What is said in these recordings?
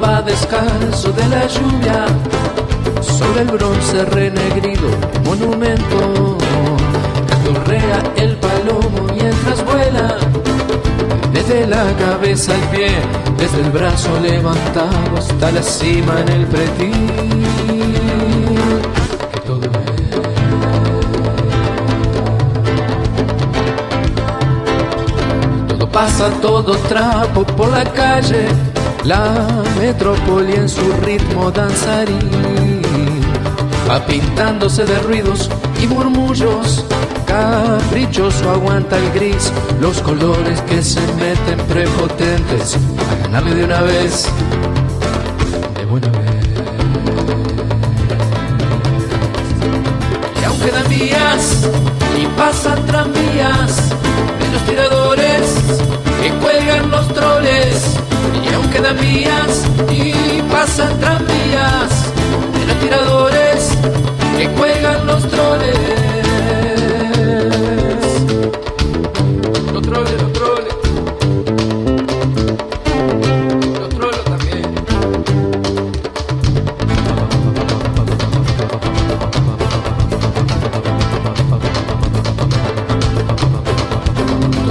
Va descalzo de la lluvia sobre el bronce renegrido monumento. Desde la cabeza al pie, desde el brazo levantado hasta la cima en el pretil. Todo pasa, todo trapo por la calle, la metrópoli en su ritmo danzarín, va pintándose de ruidos y murmullos, caprichoso aguanta el gris, los colores que se meten prepotentes. A ganarle de una vez, de buena vez. Y aunque dan vías y pasan tranvías de los tiradores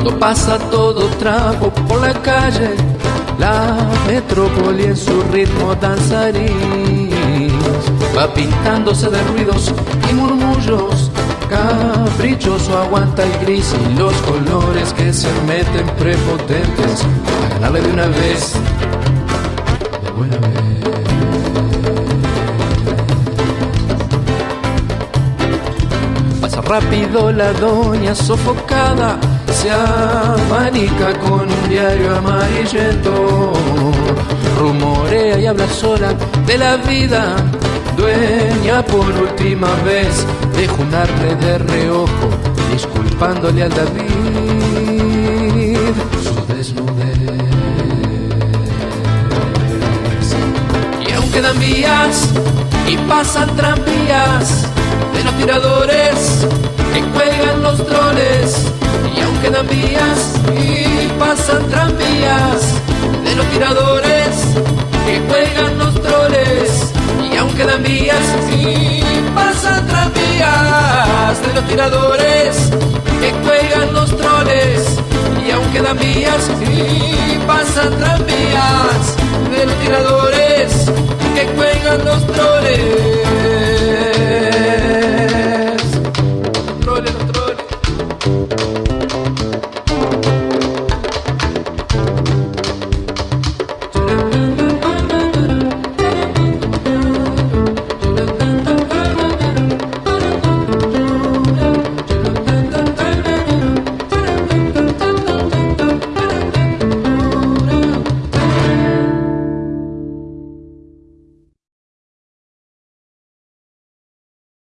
Todo pasa, todo trapo por la calle, la metrópoli en su ritmo danzarín. Va pintándose de ruidos y murmullos, caprichoso aguanta el gris y los colores que se meten prepotentes a ganarle de una vez, de buena vez. Rápido la doña sofocada, se abanica con un diario amarillento. Rumorea y habla sola de la vida, dueña por última vez de junarle de reojo, disculpándole al David su desnudez. Y aunque dan vías y pasan tranvías de los tiradores que cuelgan los troles, y aunque dan vías y pasan tranvías de los tiradores que cuelgan los troles, y aunque dan vías y pasan tranvías de los tiradores que cuelgan los troles, y aunque dan vías y pasan tranvías de los tiradores